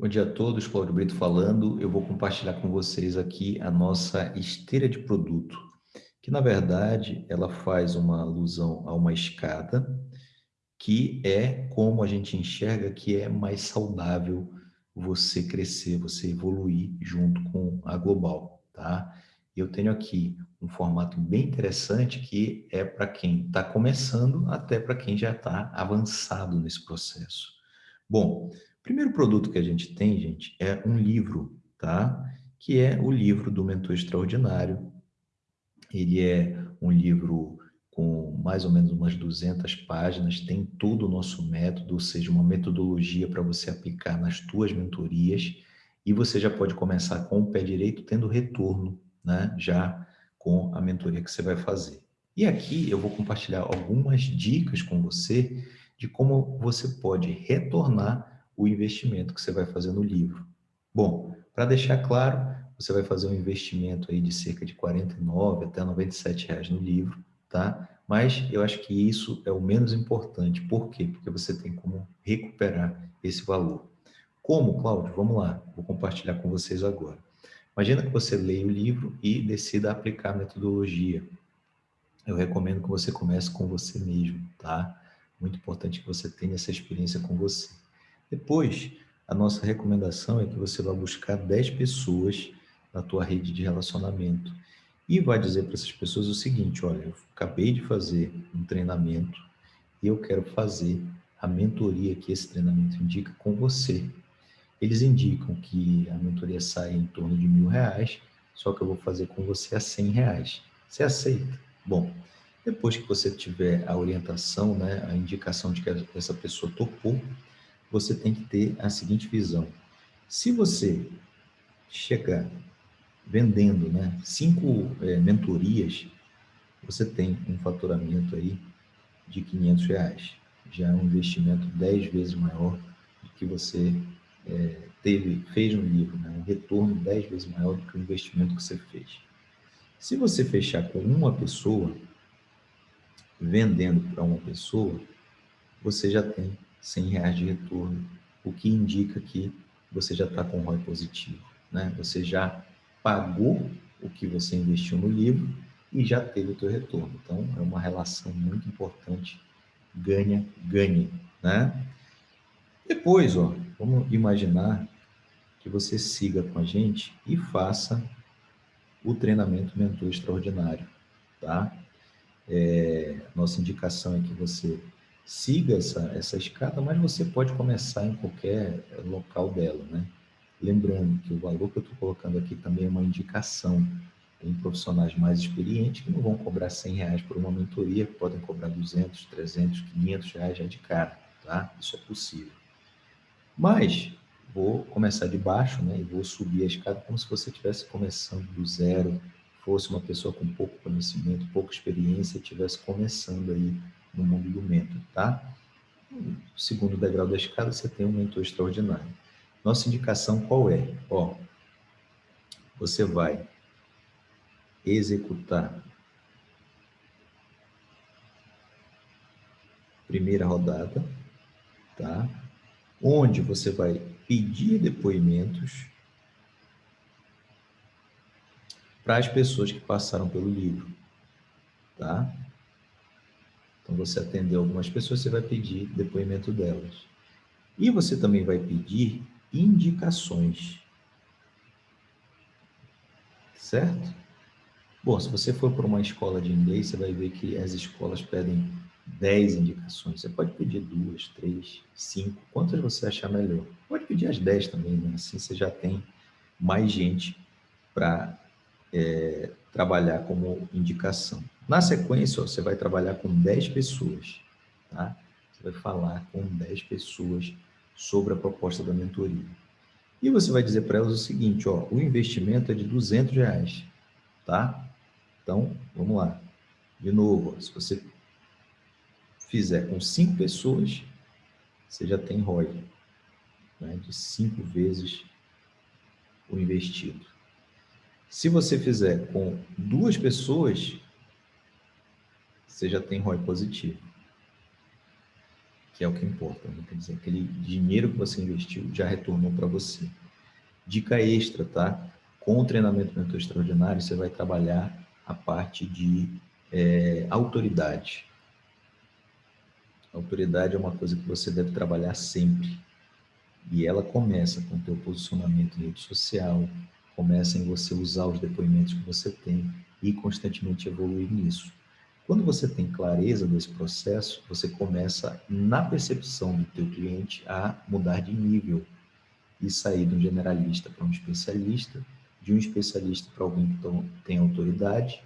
Bom dia a todos, Cláudio Brito falando. Eu vou compartilhar com vocês aqui a nossa esteira de produto, que na verdade ela faz uma alusão a uma escada, que é como a gente enxerga que é mais saudável você crescer, você evoluir junto com a Global, tá? Eu tenho aqui um formato bem interessante que é para quem está começando até para quem já está avançado nesse processo. Bom, primeiro produto que a gente tem, gente, é um livro, tá? Que é o livro do Mentor Extraordinário. Ele é um livro com mais ou menos umas 200 páginas, tem todo o nosso método, ou seja, uma metodologia para você aplicar nas tuas mentorias, e você já pode começar com o pé direito, tendo retorno, né? Já com a mentoria que você vai fazer. E aqui eu vou compartilhar algumas dicas com você de como você pode retornar o investimento que você vai fazer no livro. Bom, para deixar claro, você vai fazer um investimento aí de cerca de 49 até 97 reais no livro, tá? Mas eu acho que isso é o menos importante. Por quê? Porque você tem como recuperar esse valor. Como, Cláudio? Vamos lá, vou compartilhar com vocês agora. Imagina que você leia o livro e decida aplicar a metodologia. Eu recomendo que você comece com você mesmo, tá? Muito importante que você tenha essa experiência com você. Depois, a nossa recomendação é que você vá buscar 10 pessoas na tua rede de relacionamento e vai dizer para essas pessoas o seguinte, olha, eu acabei de fazer um treinamento e eu quero fazer a mentoria que esse treinamento indica com você. Eles indicam que a mentoria sai em torno de mil reais, só que eu vou fazer com você a cem reais. Você aceita? Bom, depois que você tiver a orientação, né, a indicação de que essa pessoa topou, você tem que ter a seguinte visão. Se você chegar vendendo né, cinco é, mentorias, você tem um faturamento aí de 500 reais. Já é um investimento 10 vezes maior do que você é, teve, fez no livro, né? um retorno 10 vezes maior do que o investimento que você fez. Se você fechar com uma pessoa, vendendo para uma pessoa, você já tem 100 reais de retorno, o que indica que você já está com ROI positivo. Né? Você já pagou o que você investiu no livro e já teve o teu retorno. Então, é uma relação muito importante, ganha-ganha. Né? Depois, ó, vamos imaginar que você siga com a gente e faça o treinamento mentor extraordinário, tá? É, nossa indicação é que você siga essa, essa escada, mas você pode começar em qualquer local dela, né? Lembrando que o valor que eu estou colocando aqui também é uma indicação. Tem profissionais mais experientes que não vão cobrar 100 reais por uma mentoria, podem cobrar 200, 300, 500 reais já de cara, tá? Isso é possível. Mas vou começar de baixo, né? E vou subir a escada como se você estivesse começando do zero, fosse uma pessoa com pouco conhecimento, pouca experiência, estivesse começando aí no mundo do mentor, tá? No segundo degrau da escada, você tem um mentor extraordinário. Nossa indicação qual é? Ó, você vai executar primeira rodada, tá? Onde você vai pedir depoimentos para as pessoas que passaram pelo livro, tá? Então, você atendeu algumas pessoas, você vai pedir depoimento delas. E você também vai pedir indicações. Certo? Bom, se você for para uma escola de inglês, você vai ver que as escolas pedem 10 indicações. Você pode pedir duas, três, cinco, quantas você achar melhor. Pode pedir as 10 também, né? Assim você já tem mais gente para é, trabalhar como indicação. Na sequência, ó, você vai trabalhar com 10 pessoas, tá? Você vai falar com 10 pessoas sobre a proposta da mentoria. E você vai dizer para elas o seguinte, ó, o investimento é de 200 reais, tá? Então, vamos lá. De novo, ó, se você fizer com 5 pessoas, você já tem ROI, né, de 5 vezes o investido. Se você fizer com duas pessoas, você já tem ROI positivo. que é o que importa. Né? Quer dizer, aquele dinheiro que você investiu já retornou para você. Dica extra, tá? Com o treinamento mentor extraordinário, você vai trabalhar a parte de é, autoridade. Autoridade é uma coisa que você deve trabalhar sempre. E ela começa com o teu posicionamento em rede social, começa em você usar os depoimentos que você tem e constantemente evoluir nisso. Quando você tem clareza desse processo, você começa, na percepção do teu cliente, a mudar de nível e sair de um generalista para um especialista, de um especialista para alguém que tem autoridade,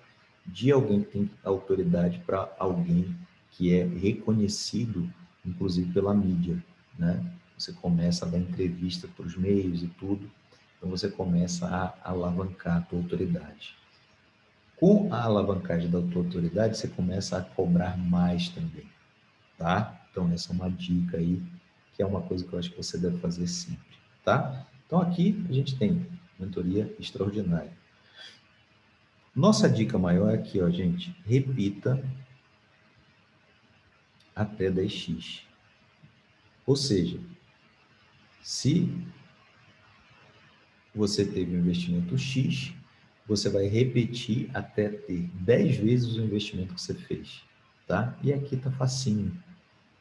de alguém que tem autoridade para alguém que é reconhecido, inclusive pela mídia, né? Você começa a dar entrevista para os meios e tudo, então você começa a alavancar a tua autoridade. Com a alavancagem da tua autoridade, você começa a cobrar mais também, tá? Então, essa é uma dica aí, que é uma coisa que eu acho que você deve fazer sempre, tá? Então, aqui a gente tem mentoria extraordinária. Nossa dica maior é aqui, ó, gente. Repita até 10x. Ou seja, se você teve um investimento X, você vai repetir até ter 10 vezes o investimento que você fez, tá? E aqui tá facinho.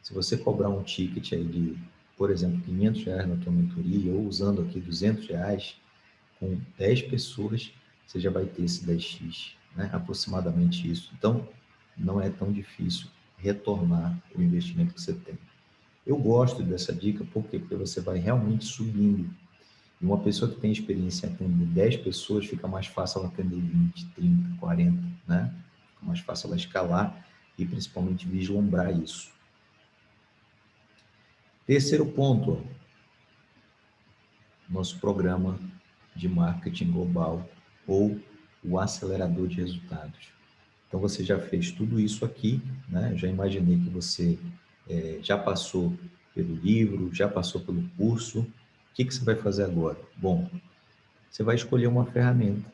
Se você cobrar um ticket aí de, por exemplo, 500 reais na tua mentoria, ou usando aqui 200 reais, com 10 pessoas, você já vai ter esse 10x, né? aproximadamente isso. Então, não é tão difícil retornar o investimento que você tem. Eu gosto dessa dica? Porque você vai realmente subindo uma pessoa que tem experiência em atender 10 pessoas, fica mais fácil ela atender 20, 30, 40, né? Fica mais fácil ela escalar e principalmente vislumbrar isso. Terceiro ponto, nosso programa de marketing global ou o acelerador de resultados. Então você já fez tudo isso aqui, né? Já imaginei que você é, já passou pelo livro, já passou pelo curso, o que, que você vai fazer agora? Bom, você vai escolher uma ferramenta.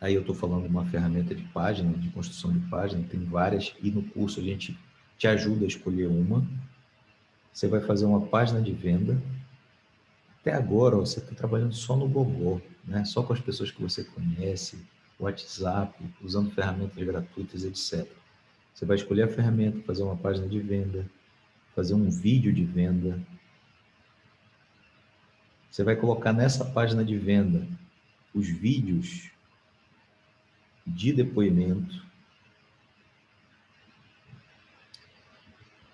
Aí eu estou falando de uma ferramenta de página, de construção de página, tem várias, e no curso a gente te ajuda a escolher uma. Você vai fazer uma página de venda. Até agora, você está trabalhando só no Google, né? só com as pessoas que você conhece, WhatsApp, usando ferramentas gratuitas, etc. Você vai escolher a ferramenta, fazer uma página de venda, fazer um vídeo de venda. Você vai colocar nessa página de venda os vídeos de depoimento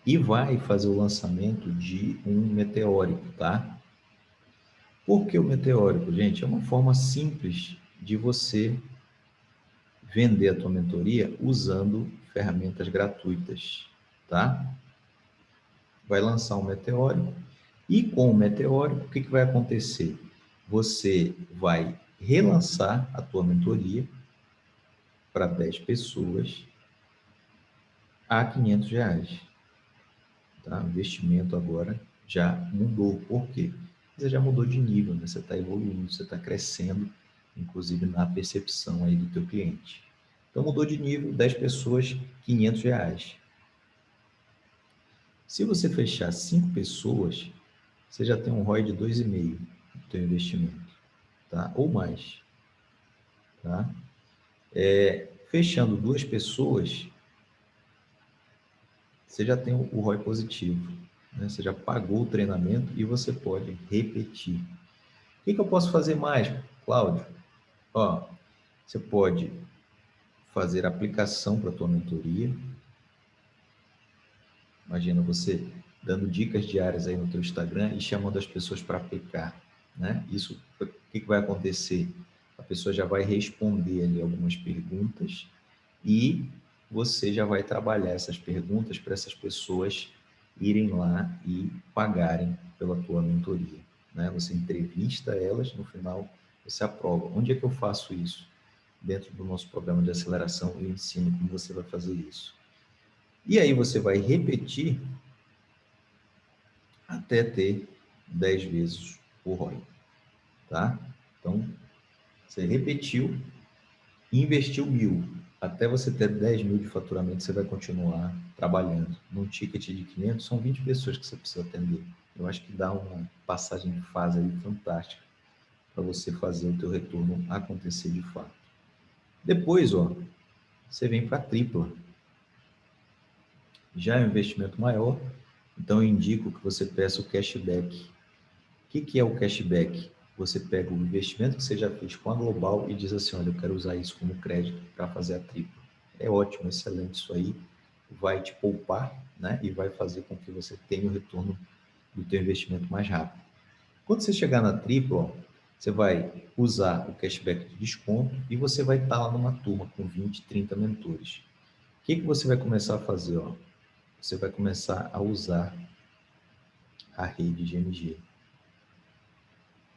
e vai fazer o lançamento de um meteórico, tá? Por que o meteórico, gente? É uma forma simples de você vender a tua mentoria usando ferramentas gratuitas, tá? Vai lançar um meteórico, e com o meteórico, o que, que vai acontecer? Você vai relançar a tua mentoria para 10 pessoas a 500 reais. Tá? O investimento agora já mudou. Por quê? Você já mudou de nível, né? você está evoluindo, você está crescendo, inclusive na percepção aí do teu cliente. Então mudou de nível, 10 pessoas, 500 reais. Se você fechar cinco pessoas, você já tem um ROI de 2,5 no seu investimento, tá? Ou mais, tá? É, fechando duas pessoas, você já tem o ROI positivo, né? Você já pagou o treinamento e você pode repetir. O que, que eu posso fazer mais, Cláudio? Ó, você pode fazer aplicação para a tua mentoria, Imagina você dando dicas diárias aí no teu Instagram e chamando as pessoas para aplicar, né? Isso, o que, que vai acontecer? A pessoa já vai responder ali algumas perguntas e você já vai trabalhar essas perguntas para essas pessoas irem lá e pagarem pela tua mentoria, né? Você entrevista elas, no final você aprova. Onde é que eu faço isso? Dentro do nosso programa de aceleração, eu ensino como você vai fazer isso. E aí você vai repetir até ter 10 vezes o ROI, tá? Então, você repetiu, investiu mil, até você ter 10 mil de faturamento, você vai continuar trabalhando. Num ticket de 500, são 20 pessoas que você precisa atender. Eu acho que dá uma passagem de fase aí fantástica para você fazer o teu retorno acontecer de fato. Depois, ó, você vem para a tripla. Já é um investimento maior, então eu indico que você peça o cashback. O que, que é o cashback? Você pega o investimento que você já fez com a Global e diz assim, olha, eu quero usar isso como crédito para fazer a tripla. É ótimo, excelente isso aí. Vai te poupar, né? E vai fazer com que você tenha o retorno do teu investimento mais rápido. Quando você chegar na tripla, você vai usar o cashback de desconto e você vai estar lá numa turma com 20, 30 mentores. O que, que você vai começar a fazer? Ó? Você vai começar a usar a rede GMG.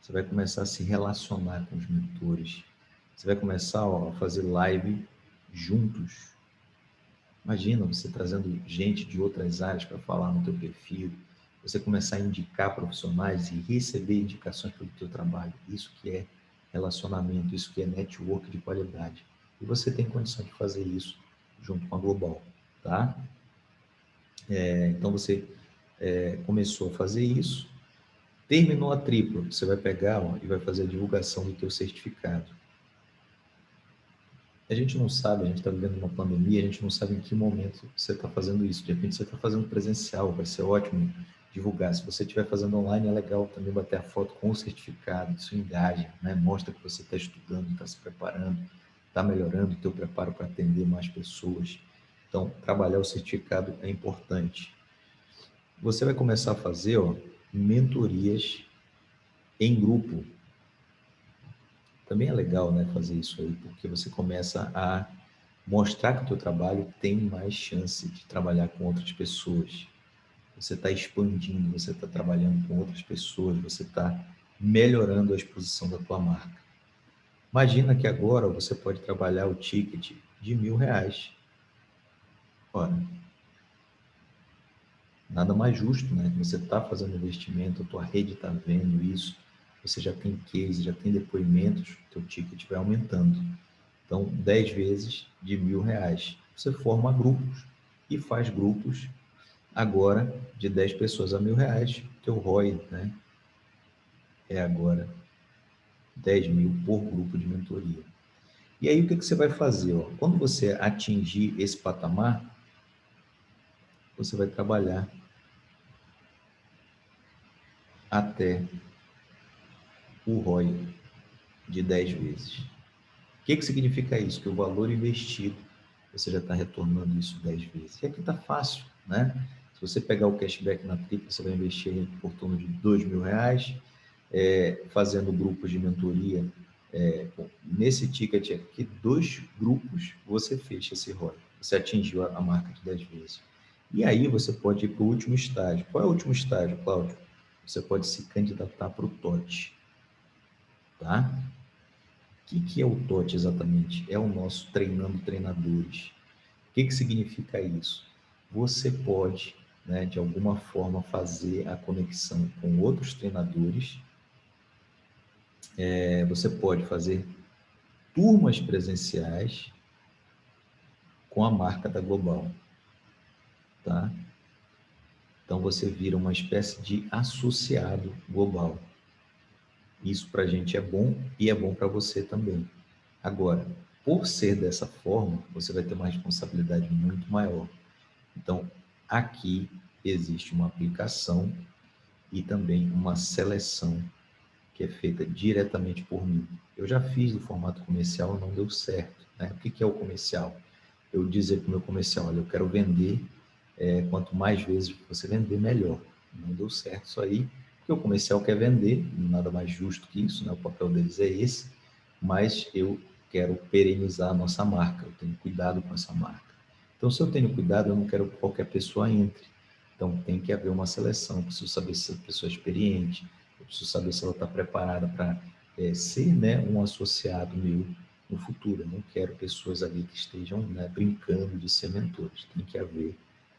Você vai começar a se relacionar com os mentores. Você vai começar ó, a fazer live juntos. Imagina você trazendo gente de outras áreas para falar no teu perfil, você começar a indicar profissionais e receber indicações pelo teu trabalho. Isso que é relacionamento, isso que é network de qualidade. E você tem condição de fazer isso junto com a Global, tá? É, então você é, começou a fazer isso, terminou a tripla, você vai pegar ó, e vai fazer a divulgação do teu certificado. A gente não sabe, a gente está vivendo uma pandemia, a gente não sabe em que momento você está fazendo isso. De repente você está fazendo presencial, vai ser ótimo divulgar. Se você estiver fazendo online, é legal também bater a foto com o certificado, isso engaja, né? mostra que você está estudando, está se preparando, está melhorando o teu preparo para atender mais pessoas. Então, trabalhar o certificado é importante. Você vai começar a fazer ó, mentorias em grupo. Também é legal né, fazer isso aí, porque você começa a mostrar que o teu trabalho tem mais chance de trabalhar com outras pessoas você está expandindo, você está trabalhando com outras pessoas, você está melhorando a exposição da tua marca. Imagina que agora você pode trabalhar o ticket de mil reais. Ora, nada mais justo, né? Você está fazendo investimento, a tua rede está vendo isso, você já tem case, já tem depoimentos, teu ticket vai aumentando. Então, 10 vezes de mil reais. Você forma grupos e faz grupos agora de 10 pessoas a mil reais, teu ROI né, é agora 10 mil por grupo de mentoria. E aí o que, que você vai fazer? Ó? Quando você atingir esse patamar, você vai trabalhar até o ROI de 10 vezes. O que, que significa isso? Que o valor investido, você já está retornando isso 10 vezes. E aqui está fácil, né? Se você pegar o cashback na tripla, você vai investir por torno de dois mil reais, é, fazendo grupos de mentoria. É, nesse ticket aqui, dois grupos, você fecha esse ROI. Você atingiu a, a marca de 10 vezes. E aí você pode ir para o último estágio. Qual é o último estágio, Cláudio? Você pode se candidatar para o TOT. Tá? O que, que é o TOT exatamente? É o nosso treinando treinadores. O que, que significa isso? Você pode né, de alguma forma fazer a conexão com outros treinadores. É, você pode fazer turmas presenciais com a marca da Global, tá? Então você vira uma espécie de associado global. Isso para a gente é bom e é bom para você também. Agora, por ser dessa forma, você vai ter uma responsabilidade muito maior. Então, aqui existe uma aplicação e também uma seleção que é feita diretamente por mim. Eu já fiz o formato comercial, não deu certo. Né? O que é o comercial? Eu dizer para o meu comercial, olha, eu quero vender, é, quanto mais vezes você vender, melhor. Não deu certo isso aí, porque o comercial quer vender, nada mais justo que isso, né? o papel deles é esse, mas eu quero perenizar a nossa marca, eu tenho cuidado com essa marca. Então, se eu tenho cuidado, eu não quero que qualquer pessoa entre. Então, tem que haver uma seleção. Eu preciso saber se a pessoa é experiente, eu preciso saber se ela está preparada para é, ser né, um associado meu no futuro. Eu não quero pessoas ali que estejam né, brincando de ser mentores. Tem que haver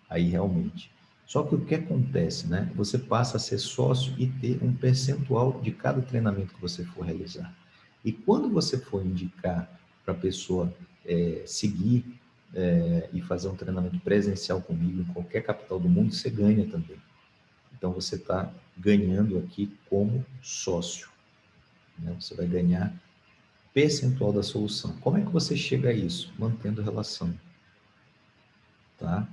aí realmente. Só que o que acontece, né? Você passa a ser sócio e ter um percentual de cada treinamento que você for realizar. E quando você for indicar para a pessoa é, seguir é, e fazer um treinamento presencial comigo em qualquer capital do mundo, você ganha também. Então, você está ganhando aqui como sócio. Né? Você vai ganhar percentual da solução. Como é que você chega a isso? Mantendo relação. Tá?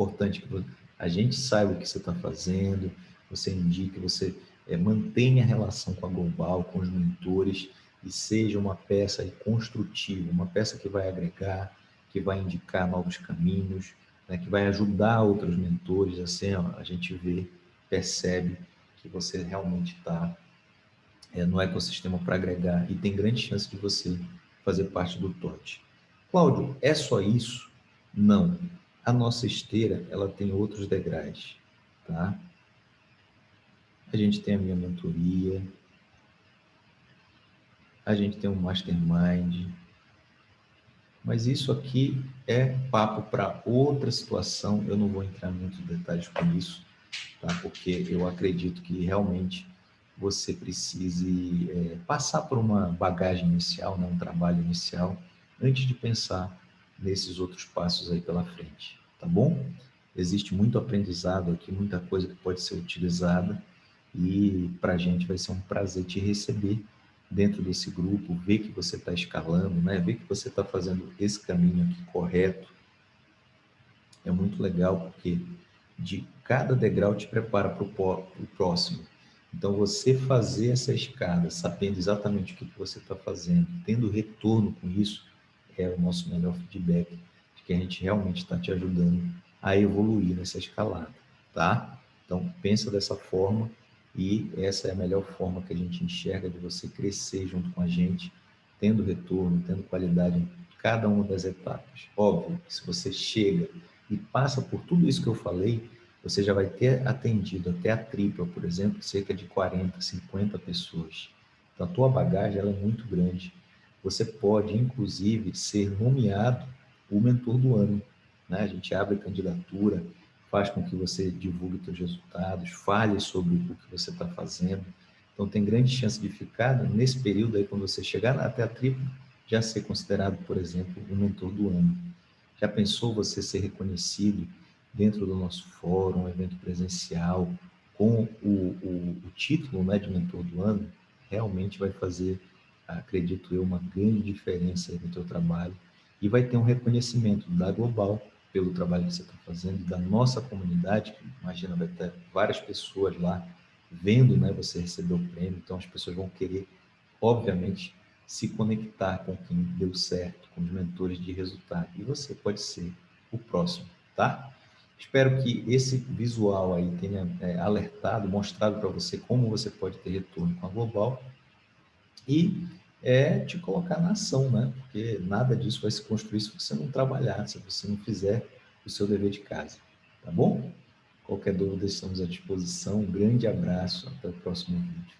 Importante que a gente saiba o que você está fazendo, você indique, você é, mantenha a relação com a Global, com os mentores, e seja uma peça construtiva, uma peça que vai agregar, que vai indicar novos caminhos, né, que vai ajudar outros mentores, assim ó, a gente vê, percebe que você realmente está é, no ecossistema para agregar e tem grande chance de você fazer parte do TOT. Cláudio, é só isso? Não. A nossa esteira, ela tem outros degraus, tá? A gente tem a minha mentoria, a gente tem um mastermind, mas isso aqui é papo para outra situação, eu não vou entrar em muitos detalhes com isso, tá? porque eu acredito que realmente você precise é, passar por uma bagagem inicial, né? um trabalho inicial, antes de pensar nesses outros passos aí pela frente, tá bom? Existe muito aprendizado aqui, muita coisa que pode ser utilizada e para a gente vai ser um prazer te receber dentro desse grupo, ver que você está escalando, né? ver que você está fazendo esse caminho aqui correto. É muito legal porque de cada degrau te prepara para o próximo. Então, você fazer essa escada, sabendo exatamente o que, que você está fazendo, tendo retorno com isso, é o nosso melhor feedback de que a gente realmente está te ajudando a evoluir nessa escalada, tá? Então, pensa dessa forma e essa é a melhor forma que a gente enxerga de você crescer junto com a gente, tendo retorno, tendo qualidade em cada uma das etapas. Óbvio que se você chega e passa por tudo isso que eu falei, você já vai ter atendido até a tripla, por exemplo, cerca de 40, 50 pessoas. Então, a tua bagagem ela é muito grande. Você pode, inclusive, ser nomeado o mentor do ano. Né? A gente abre candidatura, faz com que você divulgue seus resultados, fale sobre o que você está fazendo. Então, tem grande chance de ficar nesse período aí, quando você chegar até a tripla, já ser considerado, por exemplo, o mentor do ano. Já pensou você ser reconhecido dentro do nosso fórum, um evento presencial, com o, o, o título né, de mentor do ano? Realmente vai fazer, acredito eu, uma grande diferença no teu trabalho. E vai ter um reconhecimento da Global pelo trabalho que você está fazendo, da nossa comunidade, que imagina vai ter várias pessoas lá vendo né, você receber o prêmio, então as pessoas vão querer, obviamente, se conectar com quem deu certo, com os mentores de resultado, e você pode ser o próximo, tá? Espero que esse visual aí tenha é, alertado, mostrado para você como você pode ter retorno com a Global. E é te colocar na ação, né? Porque nada disso vai se construir se você não trabalhar, se você não fizer o seu dever de casa, tá bom? Qualquer dúvida, estamos à disposição. Um grande abraço, até o próximo vídeo.